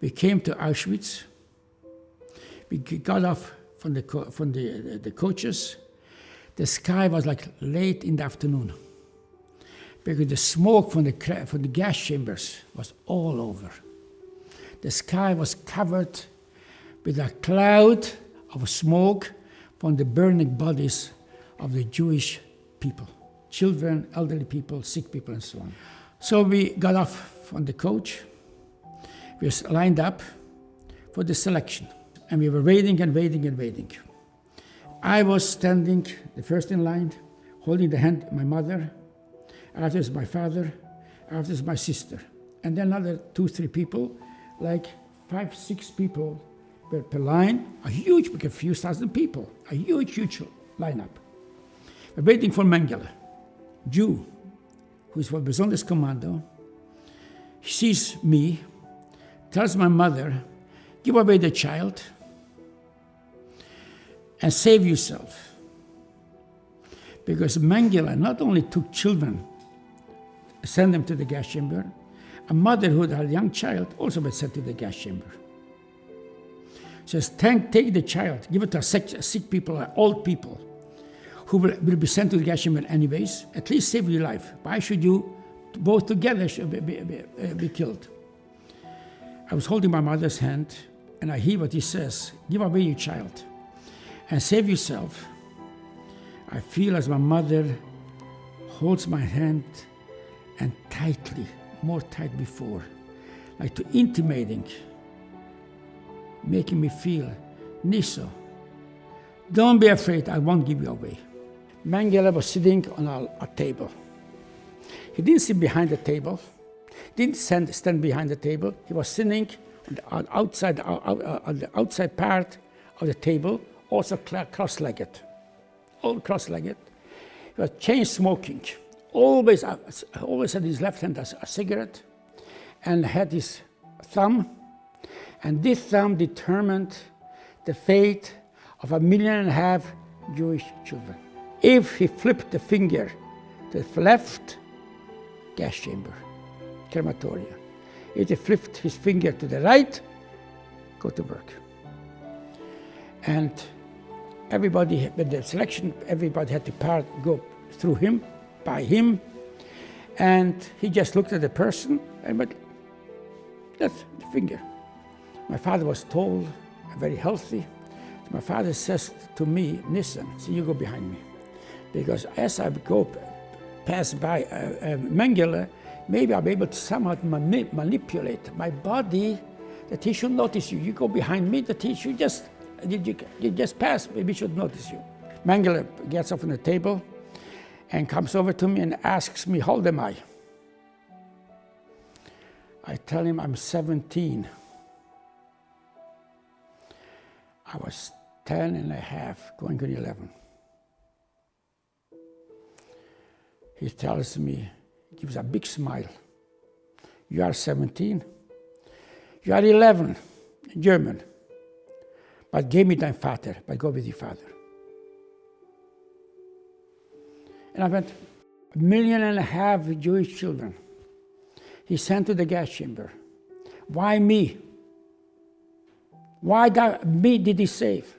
We came to Auschwitz. We got off from the, from the, the coaches. The sky was like late in the afternoon because the smoke from the, from the gas chambers was all over. The sky was covered with a cloud of smoke from the burning bodies of the Jewish people, children, elderly people, sick people, and so on. So we got off from the coach. We were lined up for the selection. And we were waiting and waiting and waiting. I was standing the first in line, holding the hand of my mother, after my father, after my sister. And then another two, three people, like five, six people per, per line, a huge, like a few thousand people, a huge, huge lineup. We're waiting for Mengele, Jew, who is for Besonders Commando. He sees me, tells my mother, give away the child and save yourself. Because Mengele not only took children send them to the gas chamber. A mother who had a young child also was sent to the gas chamber. Says, take, take the child, give it to sick, sick people, old people, who will, will, be sent to the gas chamber anyways. At least save your life. Why should you both together be, be, be, uh, be killed? I was holding my mother's hand, and I hear what he says, give away your child and save yourself. I feel as my mother holds my hand and tightly, more tight before, like to intimating, making me feel, Niso, don't be afraid, I won't give you away. Mengele was sitting on a, a table. He didn't sit behind the table, didn't stand, stand behind the table. He was sitting on the outside, uh, uh, uh, on the outside part of the table, also cross-legged, all cross-legged. He was chain smoking always, uh, always had his left hand as a cigarette and had his thumb. And this thumb determined the fate of a million and a half Jewish children. If he flipped the finger to the left, gas chamber, crematoria. He flipped his finger to the right, go to work. And everybody, with the selection, everybody had to part, go through him by him. And he just looked at the person and went, that's the finger. My father was tall very healthy. My father says to me, listen, so you go behind me. Because as I go pass by uh, uh, Mengele, maybe be able to somehow mani manipulate my body that he should notice you. You go behind me, the he should just, you, you just pass, maybe should notice you. Mengele gets off on the table, and comes over to me and asks me, how old am I? I tell him I'm 17. I was 10 and a half, going to 11. He tells me, gives a big smile. You are 17. You are 11, German. But give me dein Vater, but go with your father. And I went, a million and a half Jewish children. He sent to the gas chamber. Why me? Why that, me did he save?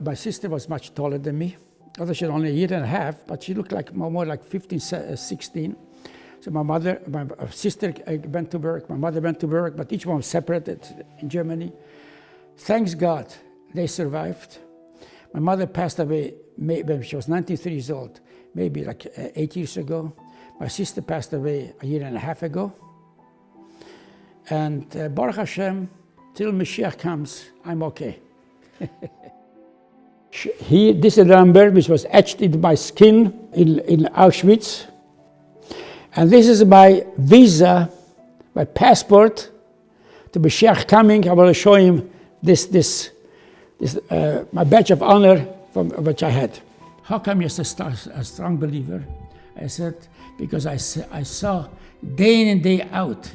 My sister was much taller than me. Although she was only a year and a half, but she looked like more like 15, uh, 16. So my mother, my sister uh, went to work, my mother went to work, but each one was separated in Germany. Thanks God, they survived. My mother passed away when she was 93 years old, maybe like uh, eight years ago. My sister passed away a year and a half ago. And uh, Baruch Hashem, till Mashiach comes, I'm okay. he, this number which was etched into my skin in, in Auschwitz. And this is my visa, my passport to Mashiach coming. I will show him this, this, this uh, my badge of honor from which I had. How come you're a strong believer? I said, because I, I saw day in and day out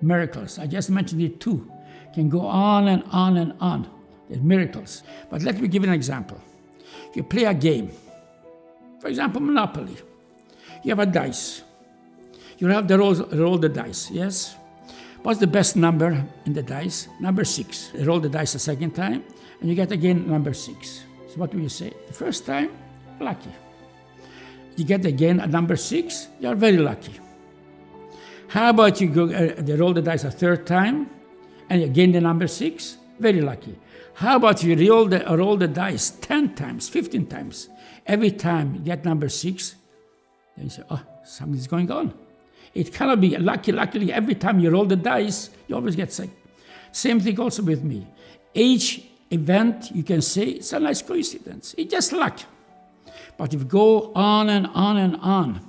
miracles. I just mentioned it two. Can go on and on and on. Miracles. But let me give an example. You play a game, for example, Monopoly. You have a dice. You have to roll, roll the dice, yes? What's the best number in the dice? Number six. You roll the dice a second time, and you get again number six. So what do you say? The first time, lucky. You get again a number six, you're very lucky. How about you go, uh, they roll the dice a third time, and again the number six, very lucky. How about you roll the, roll the dice 10 times, 15 times? Every time you get number six, then you say, oh, something's going on. It cannot be lucky. Luckily, every time you roll the dice, you always get sick. Same thing also with me. Each event, you can say, it's a nice coincidence. It's just luck. But if you go on and on and on,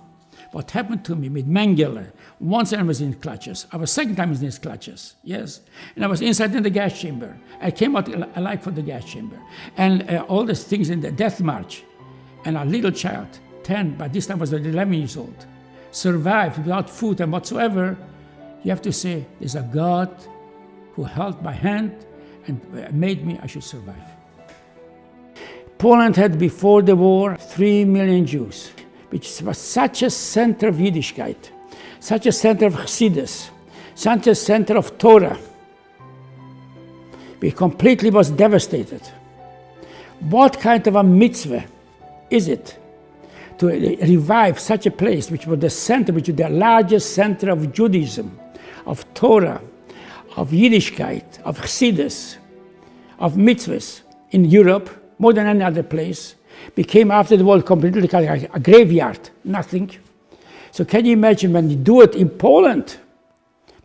what happened to me with Mengele, once I was in clutches. I was second time in his clutches, yes. And I was inside in the gas chamber. I came out alive from the gas chamber. And uh, all these things in the death march. And a little child, 10, by this time was 11 years old, survived without food and whatsoever. You have to say, there's a God who held my hand and uh, made me, I should survive. Poland had before the war 3 million Jews, which was such a center of Yiddishkeit such a center of Chassidus, such a center of Torah. We completely was devastated. What kind of a mitzvah is it to revive such a place, which was the center, which was the largest center of Judaism, of Torah, of Yiddishkeit, of Chassidus, of mitzvahs in Europe, more than any other place, became after the war completely a graveyard, nothing. So can you imagine when you do it in Poland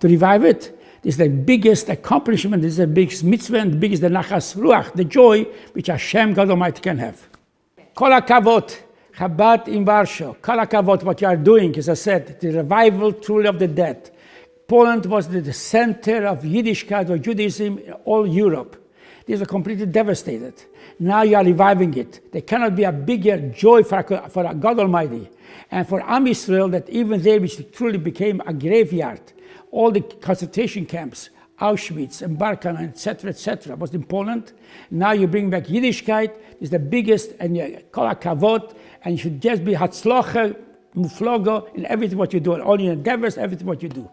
to revive it? This is the biggest accomplishment, this is the biggest mitzvah and the biggest the nachas ruach, the joy which Hashem, God Almighty, can have. Kol hakavod, Chabad in Warsaw, kol hakavod, what you are doing, as I said, the revival truly of the dead. Poland was the center of Yiddishkeit or Judaism in all Europe. These are completely devastated. Now you are reviving it. There cannot be a bigger joy for, for God Almighty and for Am Israel that even there which truly became a graveyard, all the concentration camps, Auschwitz and Birkenau, etc., etc., was in Poland. Now you bring back Yiddishkeit, it's the biggest, and you call a kavod, and you should just be hatzlocha, muflogo in everything what you do, all your endeavors, everything what you do.